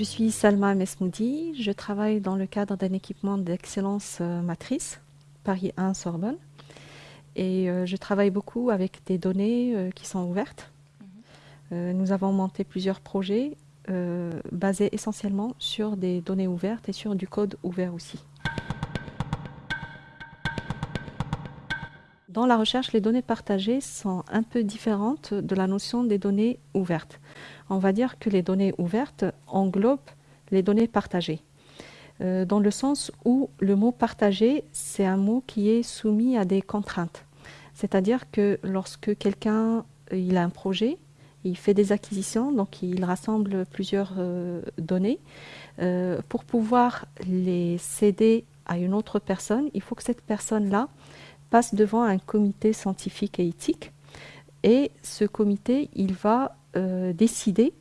Je suis Salma Mesmoudi, je travaille dans le cadre d'un équipement d'excellence euh, matrice, Paris 1 Sorbonne. Et euh, je travaille beaucoup avec des données euh, qui sont ouvertes. Mhm. nous avons monté plusieurs projets basés essentiellement sur des données ouvertes et sur du code ouvert aussi. Dans la recherche, les données partagées sont un peu différentes de la notion des données ouvertes. On va dire que les données ouvertes englobent les données partagées, euh, dans le sens où le mot partagé, c'est un mot qui est soumis à des contraintes. C'est-à-dire que lorsque quelqu'un a un projet, il fait des acquisitions, donc il rassemble plusieurs euh, données. Euh, pour pouvoir les céder à une autre personne, il faut que cette personne-là passe devant un comité scientifique et éthique. Et ce comité, il va euh, décider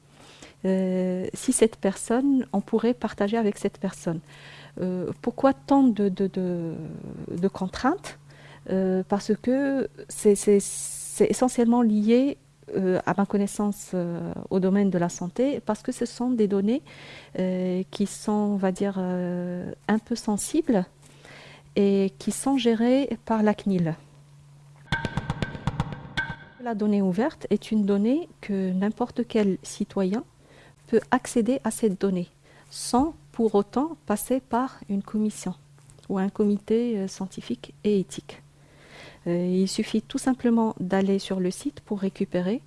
si cette personne, on pourrait partager avec cette personne. Pourquoi tant de, contraintes? Parce que c'est essentiellement lié à ma connaissance au domaine de la santé, parce que ce sont des données qui sont, on va dire, un peu sensibles et qui sont gérées par la CNIL. La donnée ouverte est une donnée que n'importe quel citoyen peut accéder à cette donnée sans pour autant passer par une commission ou un comité euh, scientifique et éthique. Euh, il suffit tout simplement d'aller sur le site pour récupérer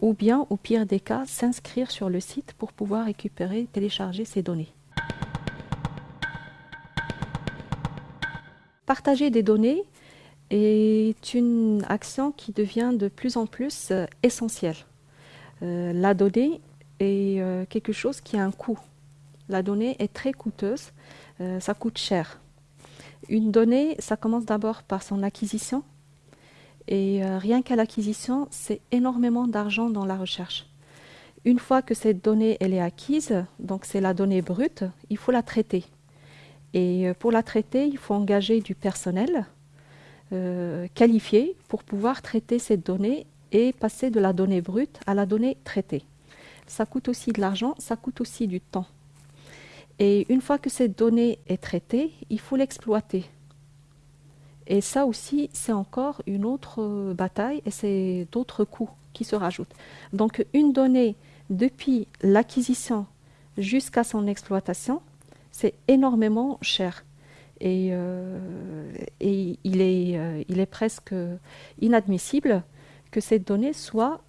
ou bien, au pire des cas, s'inscrire sur le site pour pouvoir récupérer, télécharger ces données. Partager des données est une action qui devient de plus en plus euh, essentielle. Euh, la donnée est quelque chose qui a un coût. La donnée est très coûteuse, ça coûte cher. Une donnée, ça commence d'abord par son acquisition. Et rien qu'à l'acquisition, c'est énormément d'argent dans la recherche. Une fois que cette donnée elle est acquise, donc c'est la donnée brute, il faut la traiter. Et euh, pour la traiter, il faut engager du personnel euh, qualifié pour pouvoir traiter cette donnée et passer de la donnée brute à la donnée traitée. Ça coûte aussi de l'argent, ça coûte aussi du temps. Et une fois que cette donnée est traitée, il faut l'exploiter. Et ça aussi, c'est encore une autre euh, bataille et c'est d'autres coûts qui se rajoutent. Donc une donnée, depuis l'acquisition jusqu'à son exploitation, c'est énormément cher. Et, euh, il, est, euh, il, est, presque inadmissible que cette donnée soit,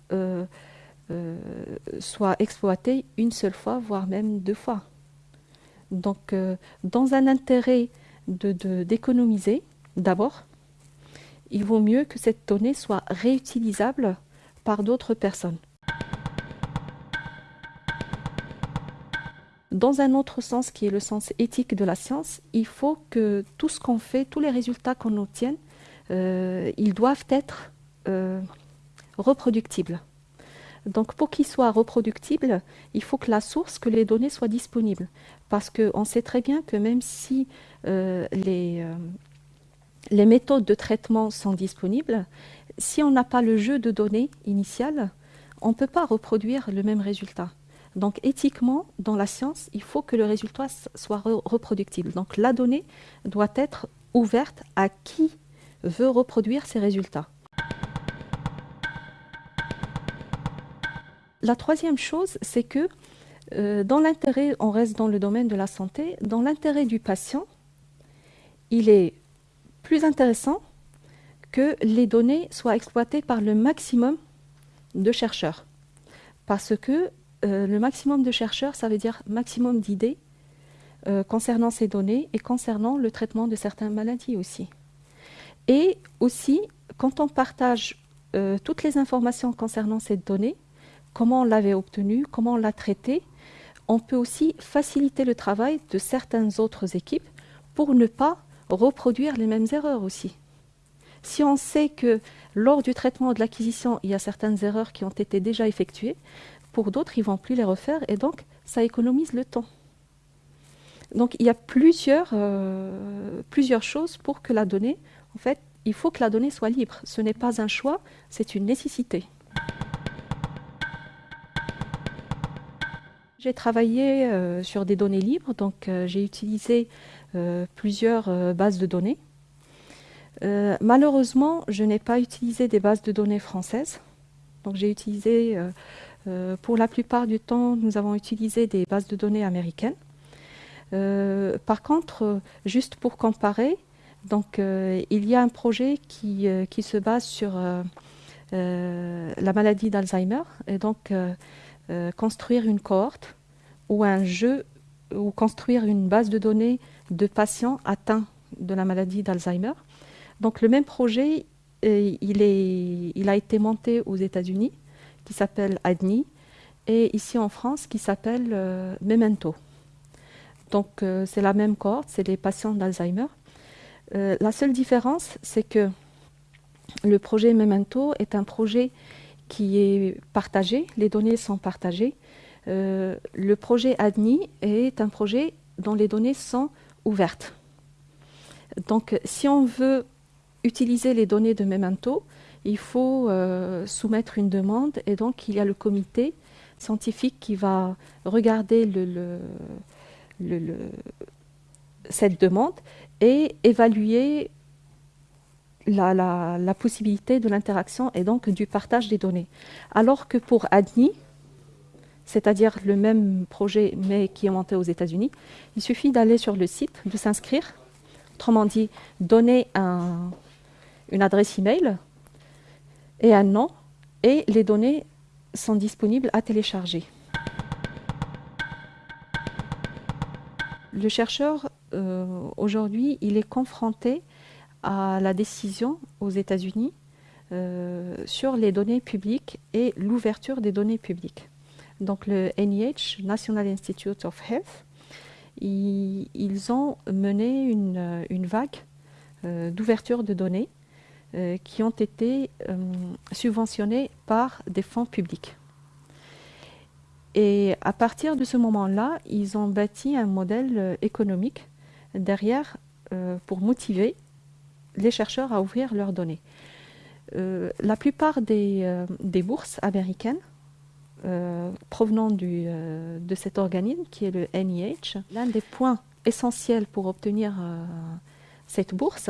soit exploitée une seule fois, voire même deux fois. Donc, dans un intérêt d'économiser, de, d'abord, il vaut mieux que cette donnée soit réutilisable par d'autres personnes. Dans un autre sens qui est le sens éthique de la science, il faut que tout ce qu'on fait, tous les résultats qu'on obtient, euh, ils doivent être euh, reproductibles. Donc pour qu'ils soient reproductibles, il faut que la source, que les données soient disponibles. Parce qu'on sait très bien que même si euh, les, les méthodes de traitement sont disponibles, si on n'a pas le jeu de données initial, on ne peut pas reproduire le même résultat. Donc éthiquement, dans la science, il faut que le résultat soit reproductible. Donc la donnée doit être ouverte à qui veut reproduire ces résultats. La troisième chose, c'est que euh, dans l'intérêt, on reste dans le domaine de la santé, dans l'intérêt du patient, il est plus intéressant que les données soient exploitées par le maximum de chercheurs. Parce que euh, le maximum de chercheurs, ça veut dire maximum d'idées euh, concernant ces données et concernant le traitement de certaines maladies aussi. Et aussi, quand on partage euh, toutes les informations concernant cette donnée, comment on l'avait obtenue, comment on l'a traitée, on peut aussi faciliter le travail de certaines autres équipes pour ne pas reproduire les mêmes erreurs aussi. Si on sait que lors du traitement de l'acquisition, il y a certaines erreurs qui ont été déjà effectuées, pour d'autres, ils ne vont plus les refaire et donc ça économise le temps. Donc il y a plusieurs, euh, plusieurs choses pour que la donnée, en fait, il faut que la donnée soit libre. Ce n'est pas un choix, c'est une nécessité. J'ai travaillé euh, sur des données libres, donc euh, j'ai utilisé plusieurs bases de données. malheureusement, je n'ai pas utilisé des bases de données françaises. Donc j'ai utilisé, pour la plupart du temps, nous avons utilisé des bases de données américaines. Euh, par contre, euh, juste pour comparer, donc, euh, il y a un projet qui, qui se base sur la maladie d'Alzheimer et donc construire une cohorte ou un jeu ou construire une base de données de patients atteints de la maladie d'Alzheimer. Donc le même projet, il, est, il a été monté aux États-Unis, qui s'appelle ADNI, et ici en France, qui s'appelle Memento. Donc euh, c'est la même cohorte, c'est les patients d'Alzheimer. Euh, la seule différence, c'est que le projet Memento est un projet qui est partagé, les données sont partagées. Euh, le projet ADNI est un projet dont les données sont ouvertes. Donc si on veut utiliser les données de Memento, il faut soumettre une demande et donc il y a le comité scientifique qui va regarder cette demande et évaluer la, possibilité de l'interaction et donc du partage des données. Alors que pour ADNI, c'est-à-dire le même projet mais qui est monté aux États-Unis, il suffit d'aller sur le site, de s'inscrire, autrement dit, donner une adresse email et un nom, et les données sont disponibles à télécharger. Le chercheur, euh, aujourd'hui, il est confronté à la décision aux États-Unis euh, sur les données publiques et l'ouverture des données publiques. Donc le NIH, National Institute of Health, ils, ont mené une, vague euh, d'ouverture de données qui ont été subventionnées par des fonds publics. Et à partir de ce moment-là, ils ont bâti un modèle euh, économique derrière euh, pour motiver les chercheurs à ouvrir leurs données. Euh, la plupart des, bourses américaines provenant de cet organisme qui est le NIH, l'un des points essentiels pour obtenir cette bourse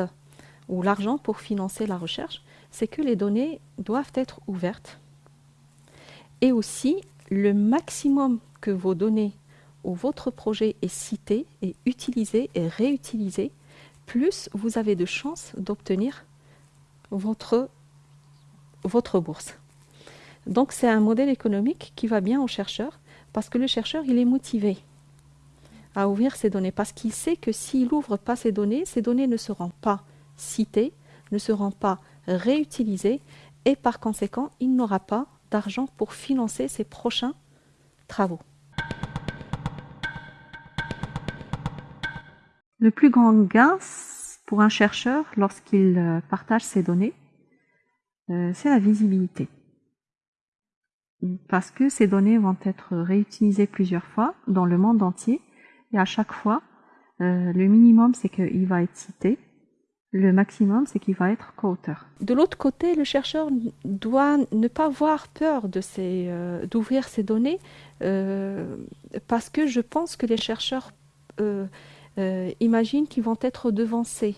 ou l'argent pour financer la recherche, c'est que les données doivent être ouvertes et aussi le maximum que vos données ou votre projet est cité, est utilisé et réutilisé, plus vous avez de chances d'obtenir votre, votre bourse. Donc c'est un modèle économique qui va bien au chercheur parce que le chercheur il est motivé à ouvrir ses données parce qu'il sait que s'il n'ouvre pas ses données, ces données ne seront pas citées, ne seront pas réutilisées et par conséquent il n'aura pas d'argent pour financer ses prochains travaux. Le plus grand gain pour un chercheur lorsqu'il euh, partage ses données, euh, c'est la visibilité. Parce que ces données vont être réutilisées plusieurs fois dans le monde entier et à chaque fois, euh, le minimum c'est qu'il va être cité le maximum, c'est qu'il va être co-auteur. De l'autre côté, le chercheur doit ne pas avoir peur euh, d'ouvrir ses données euh, parce que je pense que les chercheurs imaginent qu'ils vont être devancés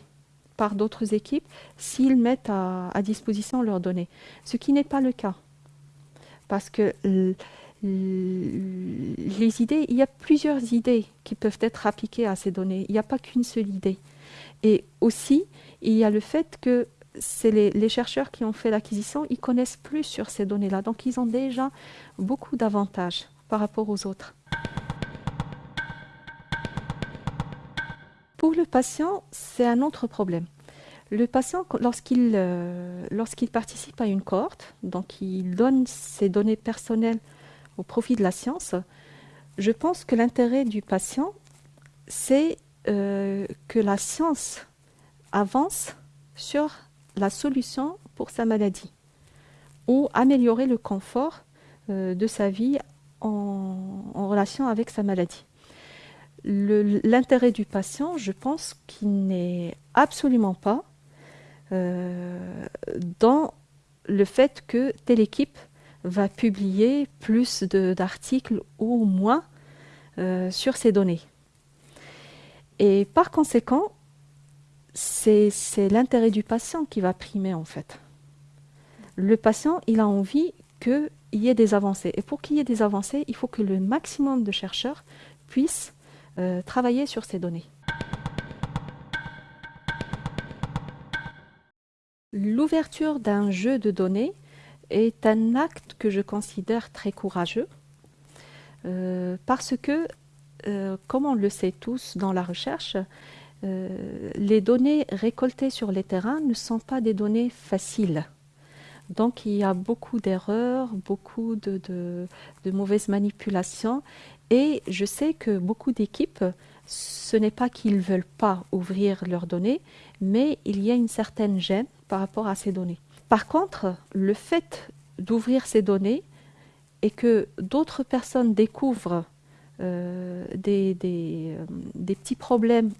par d'autres équipes s'ils mettent à, disposition leurs données, ce qui n'est pas le cas. Parce que les idées, il y a plusieurs idées qui peuvent être appliquées à ces données. Il n'y a pas qu'une seule idée. Et aussi, il y a le fait que c'est les, chercheurs qui ont fait l'acquisition, ils connaissent plus sur ces données-là. Donc, ils ont déjà beaucoup d'avantages par rapport aux autres. Pour le patient, c'est un autre problème. Le patient, lorsqu'il euh, participe à une cohorte, donc il donne ses données personnelles au profit de la science, je pense que l'intérêt du patient, c'est euh, que la science avance sur la solution pour sa maladie ou améliorer le confort euh, de sa vie en, relation avec sa maladie. L'intérêt du patient, je pense qu'il n'est absolument pas dans le fait que telle équipe va publier plus d'articles ou moins euh, sur ces données. Et par conséquent, c'est l'intérêt du patient qui va primer en fait. Le patient, il a envie qu'il y ait des avancées. Et pour qu'il y ait des avancées, il faut que le maximum de chercheurs puissent euh, travailler sur ces données. L'ouverture d'un jeu de données est un acte que je considère très courageux euh, parce que, euh, comme on le sait tous dans la recherche, les données récoltées sur les terrains ne sont pas des données faciles. Donc il y a beaucoup d'erreurs, beaucoup de, mauvaises manipulations et je sais que beaucoup d'équipes, ce n'est pas qu'ils ne veulent pas ouvrir leurs données, mais il y a une certaine gêne par rapport à ces données. Par contre, le fait d'ouvrir ces données et que d'autres personnes découvrent euh, des, euh, des petits problèmes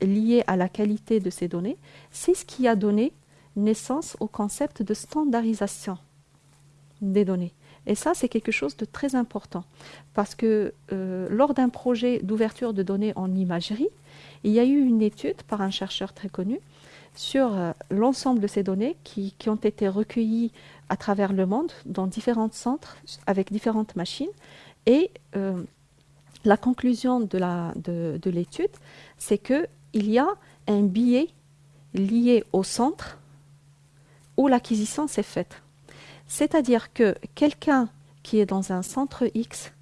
liés à la qualité de ces données, c'est ce qui a donné naissance au concept de standardisation des données. Et ça, c'est quelque chose de très important parce que euh, lors d'un projet d'ouverture de données en imagerie, il y a eu une étude par un chercheur très connu sur euh, l'ensemble de ces données qui, ont été recueillies à travers le monde dans différents centres avec différentes machines. Et euh, la conclusion de l'étude, de, c'est qu'il y a un biais lié au centre où l'acquisition s'est faite. C'est-à-dire que quelqu'un qui est dans un centre X,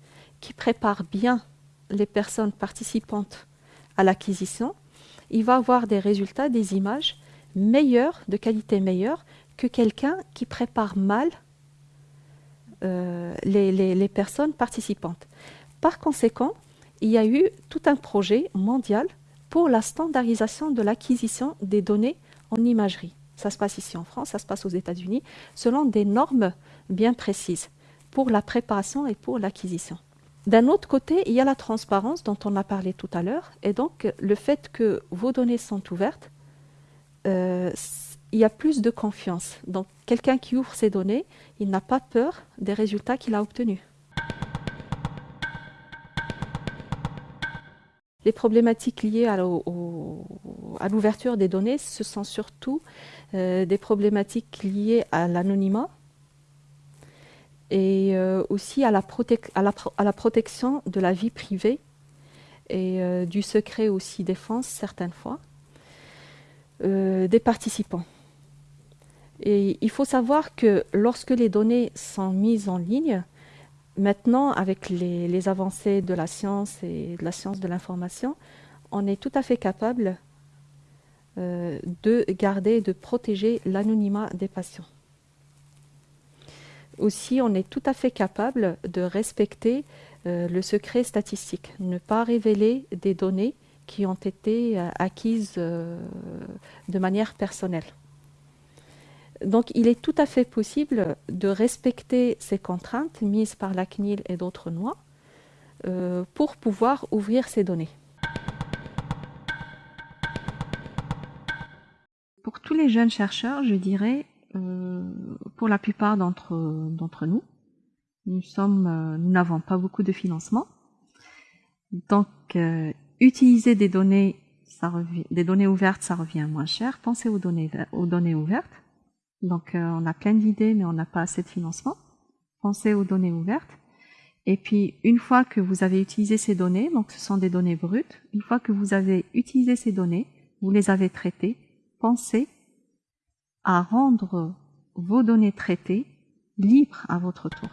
qui prépare bien les personnes participantes à l'acquisition, il va avoir des résultats, des images meilleures, de qualité meilleure, que quelqu'un qui prépare mal euh, les, les, personnes participantes. Par conséquent, il y a eu tout un projet mondial pour la standardisation de l'acquisition des données en imagerie. Ça se passe ici en France, ça se passe aux États-Unis, selon des normes bien précises pour la préparation et pour l'acquisition. D'un autre côté, il y a la transparence dont on a parlé tout à l'heure, et donc le fait que vos données sont ouvertes, euh, il y a plus de confiance. Donc quelqu'un qui ouvre ses données, il n'a pas peur des résultats qu'il a obtenus. Les problématiques liées à l'ouverture des données, ce sont surtout euh, des problématiques liées à l'anonymat et euh, aussi à la, protection de la vie privée et du secret aussi défense certaines fois des participants. Et il faut savoir que lorsque les données sont mises en ligne, maintenant avec les avancées de la science et de la science de l'information, on est tout à fait capable euh, de garder, de protéger l'anonymat des patients. Aussi, on est tout à fait capable de respecter euh, le secret statistique, ne pas révéler des données qui ont été euh, acquises de manière personnelle. Donc, il est tout à fait possible de respecter ces contraintes mises par la CNIL et d'autres lois pour pouvoir ouvrir ces données. pour tous les jeunes chercheurs, je dirais, euh, pour la plupart d'entre nous, nous euh, n'avons pas beaucoup de financement. Donc, euh, utiliser des données, ça revient, des données ouvertes, ça revient moins cher. Pensez aux données, aux données ouvertes. Donc, on a plein d'idées, mais on n'a pas assez de financement. Pensez aux données ouvertes. Et puis, une fois que vous avez utilisé ces données, donc ce sont des données brutes, une fois que vous avez utilisé ces données, vous les avez traitées, pensez à rendre vos données traitées libres à votre tour.